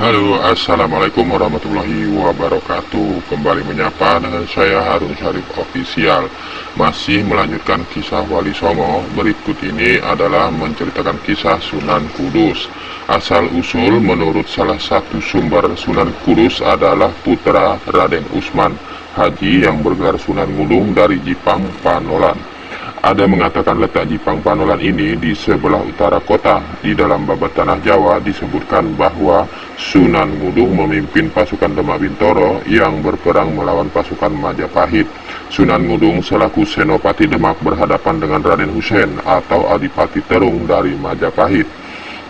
Halo, Assalamualaikum warahmatullahi wabarakatuh. Kembali menyapa dengan saya Harun Syarif Official. Masih melanjutkan kisah Wali Songo. Berikut ini adalah menceritakan kisah Sunan Kudus. Asal usul menurut salah satu sumber Sunan Kudus adalah putra Raden Usman Haji yang bergelar Sunan Gunung dari Jipang, Panolan ada mengatakan letak Jipang Panolan ini di sebelah utara kota. Di dalam babat tanah Jawa disebutkan bahwa Sunan Ngudung memimpin pasukan Demak Bintoro yang berperang melawan pasukan Majapahit. Sunan Ngudung selaku Senopati Demak berhadapan dengan Raden Hussein atau Adipati Terung dari Majapahit.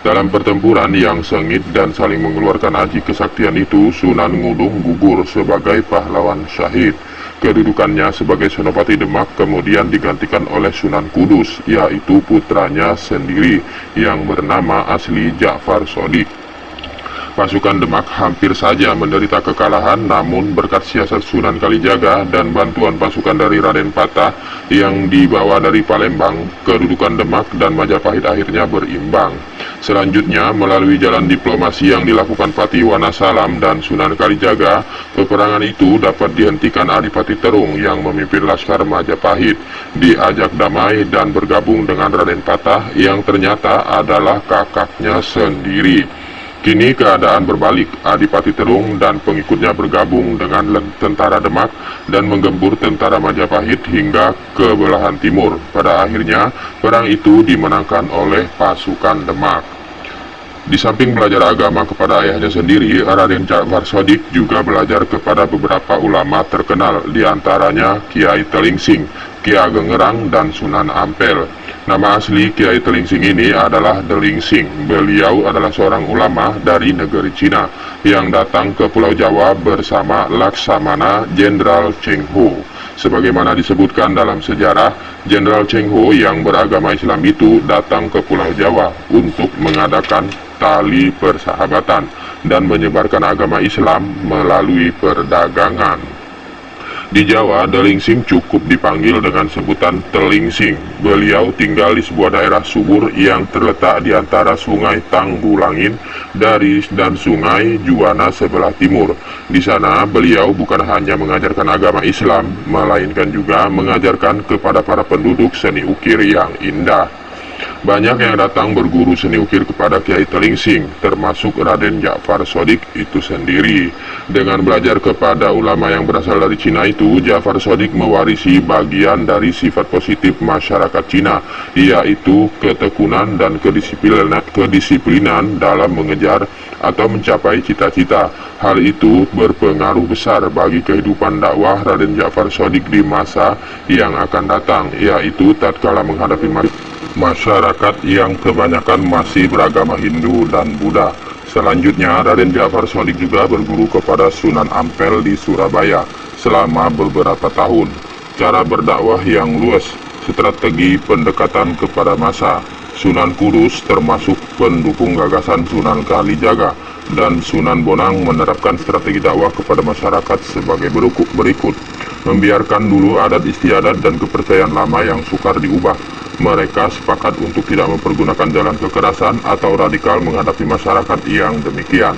Dalam pertempuran yang sengit dan saling mengeluarkan aji kesaktian itu, Sunan Ngudung gugur sebagai pahlawan syahid. Kedudukannya sebagai Senopati Demak kemudian digantikan oleh Sunan Kudus, yaitu putranya sendiri yang bernama asli Ja'far Sodik. Pasukan Demak hampir saja menderita kekalahan namun berkat siasat Sunan Kalijaga dan bantuan pasukan dari Raden Patah yang dibawa dari Palembang, kedudukan Demak dan Majapahit akhirnya berimbang. Selanjutnya, melalui jalan diplomasi yang dilakukan Pati Wanasalam dan Sunan Kalijaga, peperangan itu dapat dihentikan Adipati Terung yang memimpin Laskar Majapahit, diajak damai dan bergabung dengan Raden Patah yang ternyata adalah kakaknya sendiri. Kini keadaan berbalik, Adipati Terung dan pengikutnya bergabung dengan tentara Demak dan menggembur tentara Majapahit hingga ke belahan timur. Pada akhirnya, perang itu dimenangkan oleh pasukan Demak. Di samping belajar agama kepada ayahnya sendiri, Raden Ja'far Sodik juga belajar kepada beberapa ulama terkenal, di antaranya Kiai Telingsing, Kiai Gengerang, dan Sunan Ampel. Nama asli Kiai Telingsing ini adalah Delingsing. Beliau adalah seorang ulama dari negeri Cina yang datang ke Pulau Jawa bersama Laksamana Jenderal Cheng Ho. Sebagaimana disebutkan dalam sejarah, Jenderal Cheng Ho yang beragama Islam itu datang ke Pulau Jawa untuk mengadakan tali persahabatan dan menyebarkan agama Islam melalui perdagangan. Di Jawa, Delingsing cukup dipanggil dengan sebutan Telingsing. Beliau tinggal di sebuah daerah subur yang terletak di antara sungai Tanggulangin dari dan sungai Juwana sebelah timur. Di sana, beliau bukan hanya mengajarkan agama Islam, melainkan juga mengajarkan kepada para penduduk seni ukir yang indah. Banyak yang datang berguru seni ukir kepada Kiai Telingsing, termasuk Raden Ja'far Sodik itu sendiri. Dengan belajar kepada ulama yang berasal dari Cina itu, Ja'far Sodik mewarisi bagian dari sifat positif masyarakat Cina, yaitu ketekunan dan kedisiplinan, kedisiplinan dalam mengejar atau mencapai cita-cita. Hal itu berpengaruh besar bagi kehidupan dakwah Raden Ja'far Sodik di masa yang akan datang, yaitu tatkala menghadapi masyarakat yang kebanyakan masih beragama Hindu dan Buddha. Selanjutnya, Raden Ja'far Sodik juga berguru kepada Sunan Ampel di Surabaya selama beberapa tahun. Cara berdakwah yang luas, strategi pendekatan kepada masa. Sunan Kudus termasuk pendukung gagasan Sunan Kalijaga dan Sunan Bonang menerapkan strategi dakwah kepada masyarakat sebagai berikut. Membiarkan dulu adat istiadat dan kepercayaan lama yang sukar diubah mereka sepakat untuk tidak mempergunakan jalan kekerasan atau radikal menghadapi masyarakat yang demikian.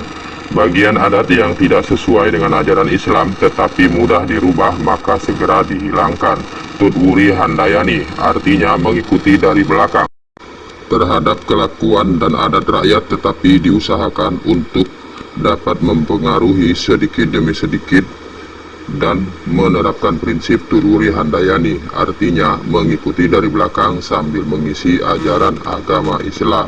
Bagian adat yang tidak sesuai dengan ajaran Islam tetapi mudah dirubah maka segera dihilangkan. Tutwuri Handayani artinya mengikuti dari belakang terhadap kelakuan dan adat rakyat tetapi diusahakan untuk dapat mempengaruhi sedikit demi sedikit dan menerapkan prinsip Tururi Handayani, artinya mengikuti dari belakang sambil mengisi ajaran agama Islam.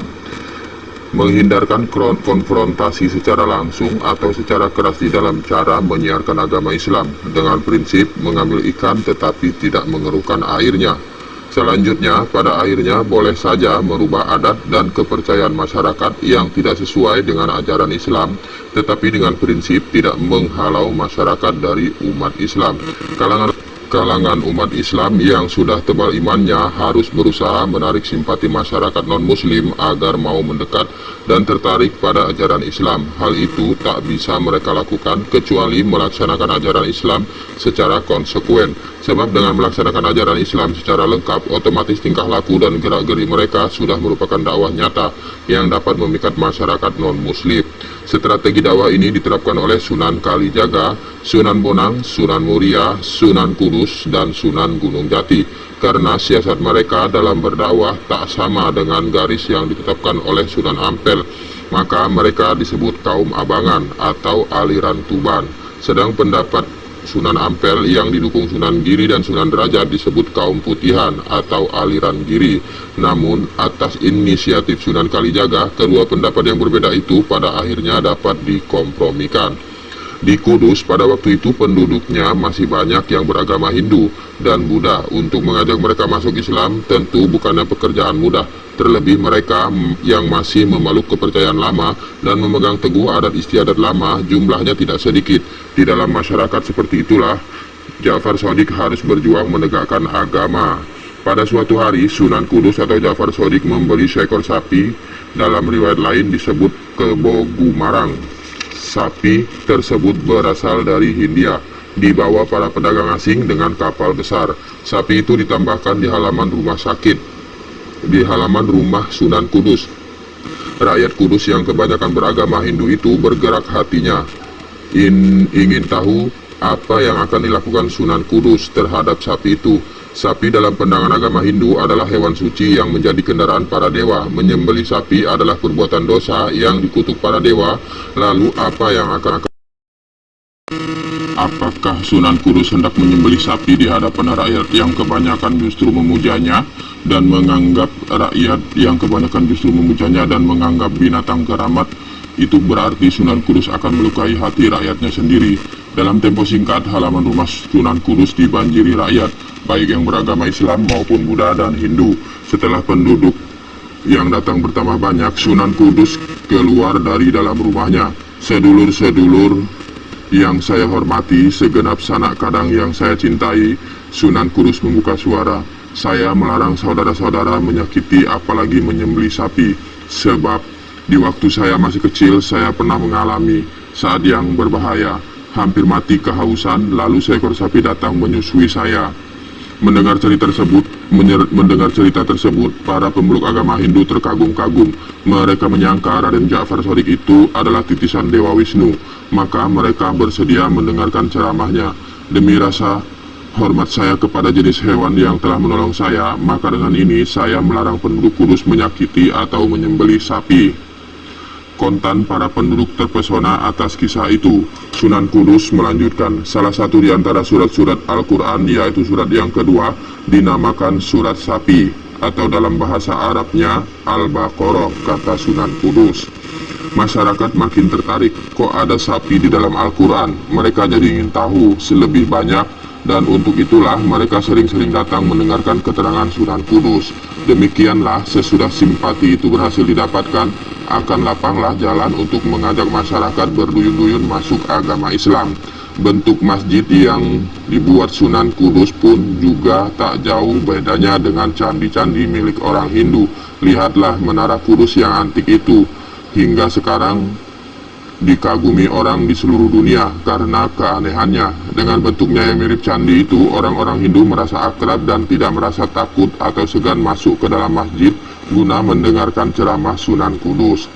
Menghindarkan konfrontasi secara langsung atau secara keras di dalam cara menyiarkan agama Islam dengan prinsip mengambil ikan tetapi tidak mengeruhkan airnya Selanjutnya, pada akhirnya boleh saja merubah adat dan kepercayaan masyarakat yang tidak sesuai dengan ajaran Islam, tetapi dengan prinsip tidak menghalau masyarakat dari umat Islam. Kalangan kalangan umat Islam yang sudah tebal imannya harus berusaha menarik simpati masyarakat non-muslim agar mau mendekat dan tertarik pada ajaran Islam. Hal itu tak bisa mereka lakukan kecuali melaksanakan ajaran Islam secara konsekuen. Sebab dengan melaksanakan ajaran Islam secara lengkap, otomatis tingkah laku dan gerak-geri mereka sudah merupakan dakwah nyata yang dapat memikat masyarakat non-muslim. Strategi dakwah ini diterapkan oleh Sunan Kalijaga, Sunan Bonang, Sunan Muria, Sunan Kudus, dan Sunan Gunung Jati. Karena siasat mereka dalam berdakwah tak sama dengan garis yang ditetapkan oleh Sunan Ampel, maka mereka disebut kaum abangan atau aliran Tuban. Sedang pendapat Sunan Ampel yang didukung Sunan Giri dan Sunan Derajat disebut kaum putihan atau aliran Giri. Namun, atas inisiatif Sunan Kalijaga, kedua pendapat yang berbeda itu pada akhirnya dapat dikompromikan. Di Kudus pada waktu itu penduduknya masih banyak yang beragama Hindu dan Buddha. Untuk mengajak mereka masuk Islam tentu bukannya pekerjaan mudah. Terlebih mereka yang masih memeluk kepercayaan lama dan memegang teguh adat istiadat lama jumlahnya tidak sedikit. Di dalam masyarakat seperti itulah Ja'far Sodik harus berjuang menegakkan agama. Pada suatu hari Sunan Kudus atau Ja'far Sodik membeli seekor sapi dalam riwayat lain disebut Kebogumarang sapi tersebut berasal dari Hindia, dibawa para pedagang asing dengan kapal besar. Sapi itu ditambahkan di halaman rumah sakit, di halaman rumah Sunan Kudus. Rakyat Kudus yang kebanyakan beragama Hindu itu bergerak hatinya, In, ingin tahu apa yang akan dilakukan Sunan Kudus terhadap sapi itu. Sapi dalam pandangan agama Hindu adalah hewan suci yang menjadi kendaraan para dewa. Menyembeli sapi adalah perbuatan dosa yang dikutuk para dewa. Lalu apa yang akan akan Apakah Sunan Kudus hendak menyembeli sapi di hadapan rakyat yang kebanyakan justru memujanya dan menganggap rakyat yang kebanyakan justru memujanya dan menganggap binatang keramat itu berarti Sunan Kudus akan melukai hati rakyatnya sendiri. Dalam tempo singkat, halaman rumah Sunan Kudus dibanjiri rakyat baik yang beragama Islam maupun Buddha dan Hindu. Setelah penduduk yang datang bertambah banyak, Sunan Kudus keluar dari dalam rumahnya. Sedulur-sedulur yang saya hormati, segenap sanak kadang yang saya cintai, Sunan Kudus membuka suara. Saya melarang saudara-saudara menyakiti apalagi menyembeli sapi, sebab di waktu saya masih kecil saya pernah mengalami saat yang berbahaya, hampir mati kehausan, lalu seekor sapi datang menyusui saya. Mendengar cerita tersebut, mendengar cerita tersebut, para pemeluk agama Hindu terkagum-kagum. Mereka menyangka Raden Ja'far Sodik itu adalah titisan Dewa Wisnu, maka mereka bersedia mendengarkan ceramahnya. Demi rasa hormat saya kepada jenis hewan yang telah menolong saya, maka dengan ini saya melarang penduduk kudus menyakiti atau menyembeli sapi. Kontan para penduduk terpesona atas kisah itu. Sunan Kudus melanjutkan, salah satu di antara surat-surat Al-Quran, yaitu surat yang kedua, dinamakan surat sapi, atau dalam bahasa Arabnya, Al-Baqarah, kata Sunan Kudus. Masyarakat makin tertarik, kok ada sapi di dalam Al-Quran? Mereka jadi ingin tahu selebih banyak, dan untuk itulah mereka sering-sering datang mendengarkan keterangan Sunan Kudus. Demikianlah sesudah simpati itu berhasil didapatkan, akan lapanglah jalan untuk mengajak masyarakat berduyun-duyun masuk agama Islam. Bentuk masjid yang dibuat Sunan Kudus pun juga tak jauh bedanya dengan candi-candi milik orang Hindu. Lihatlah menara Kudus yang antik itu. Hingga sekarang dikagumi orang di seluruh dunia karena keanehannya. Dengan bentuknya yang mirip candi itu, orang-orang Hindu merasa akrab dan tidak merasa takut atau segan masuk ke dalam masjid guna mendengarkan ceramah Sunan Kudus.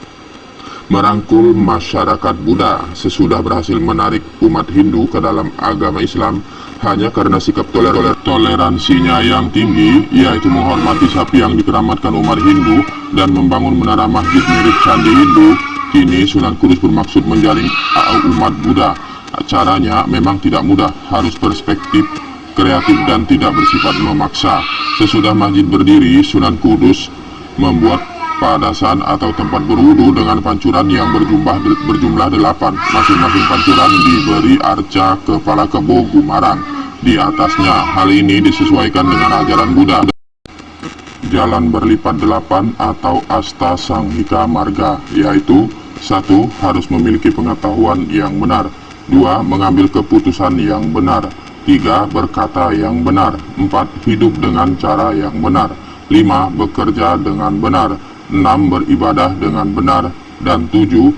Merangkul masyarakat Buddha sesudah berhasil menarik umat Hindu ke dalam agama Islam hanya karena sikap toler toleransinya yang tinggi, yaitu menghormati sapi yang dikeramatkan umat Hindu dan membangun menara masjid mirip candi Hindu, kini Sunan Kudus bermaksud menjalin umat Buddha. Caranya memang tidak mudah, harus perspektif, kreatif dan tidak bersifat memaksa. Sesudah masjid berdiri, Sunan Kudus membuat padasan atau tempat berwudu dengan pancuran yang berjumlah berjumlah delapan. Masing-masing pancuran diberi arca kepala kebo gumarang di atasnya. Hal ini disesuaikan dengan ajaran Buddha. Jalan berlipat delapan atau asta sanghika marga, yaitu satu harus memiliki pengetahuan yang benar, dua mengambil keputusan yang benar, 3. Berkata yang benar 4. Hidup dengan cara yang benar 5. Bekerja dengan benar 6. Beribadah dengan benar Dan 7.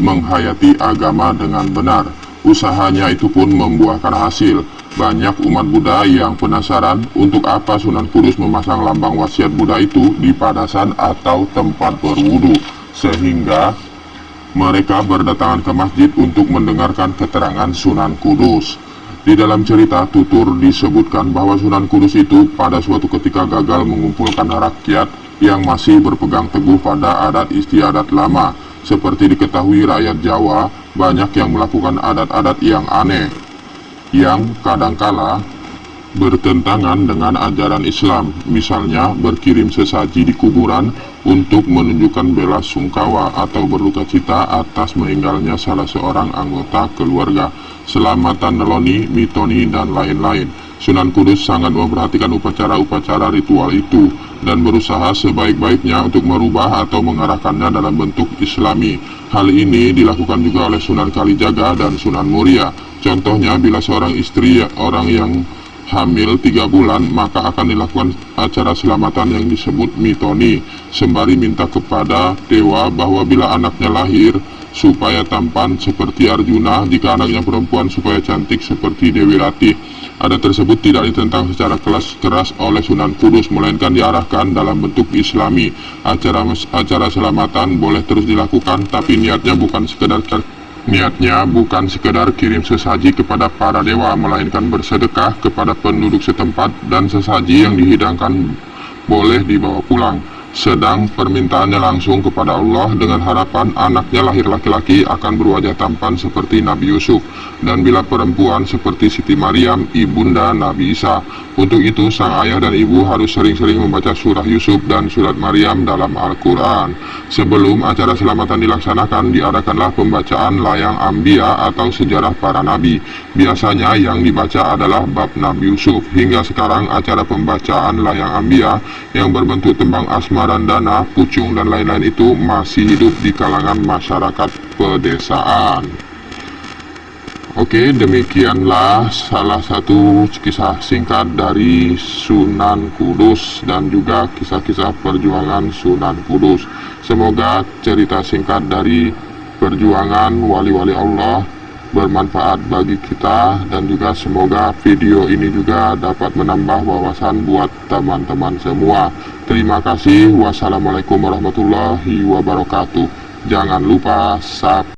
Menghayati agama dengan benar Usahanya itu pun membuahkan hasil banyak umat Buddha yang penasaran untuk apa Sunan Kudus memasang lambang wasiat Buddha itu di padasan atau tempat berwudu sehingga mereka berdatangan ke masjid untuk mendengarkan keterangan Sunan Kudus. Di dalam cerita tutur disebutkan bahwa Sunan Kudus itu pada suatu ketika gagal mengumpulkan rakyat yang masih berpegang teguh pada adat istiadat lama. Seperti diketahui rakyat Jawa, banyak yang melakukan adat-adat yang aneh, yang kadangkala bertentangan dengan ajaran Islam, misalnya berkirim sesaji di kuburan untuk menunjukkan bela sungkawa atau berluka cita atas meninggalnya salah seorang anggota keluarga, selamatan neloni, mitoni, dan lain-lain. Sunan Kudus sangat memperhatikan upacara-upacara ritual itu dan berusaha sebaik-baiknya untuk merubah atau mengarahkannya dalam bentuk islami. Hal ini dilakukan juga oleh Sunan Kalijaga dan Sunan Muria. Contohnya, bila seorang istri orang yang hamil tiga bulan maka akan dilakukan acara selamatan yang disebut mitoni sembari minta kepada dewa bahwa bila anaknya lahir supaya tampan seperti Arjuna jika anaknya perempuan supaya cantik seperti Dewi Ratih ada tersebut tidak ditentang secara kelas keras oleh Sunan Kudus melainkan diarahkan dalam bentuk islami. Acara acara selamatan boleh terus dilakukan tapi niatnya bukan sekedar Niatnya bukan sekedar kirim sesaji kepada para dewa, melainkan bersedekah kepada penduduk setempat dan sesaji yang dihidangkan boleh dibawa pulang sedang permintaannya langsung kepada Allah dengan harapan anaknya lahir laki-laki akan berwajah tampan seperti Nabi Yusuf dan bila perempuan seperti Siti Maryam, ibunda Nabi Isa. Untuk itu sang ayah dan ibu harus sering-sering membaca surah Yusuf dan surat Maryam dalam Al-Quran. Sebelum acara selamatan dilaksanakan, diadakanlah pembacaan layang ambia atau sejarah para nabi. Biasanya yang dibaca adalah bab Nabi Yusuf. Hingga sekarang acara pembacaan layang ambia yang berbentuk tembang asma dana, pucung, dan lain-lain itu masih hidup di kalangan masyarakat pedesaan. Oke, demikianlah salah satu kisah singkat dari Sunan Kudus dan juga kisah-kisah perjuangan Sunan Kudus. Semoga cerita singkat dari perjuangan wali-wali Allah bermanfaat bagi kita dan juga semoga video ini juga dapat menambah wawasan buat teman-teman semua. Terima kasih. Wassalamualaikum warahmatullahi wabarakatuh. Jangan lupa subscribe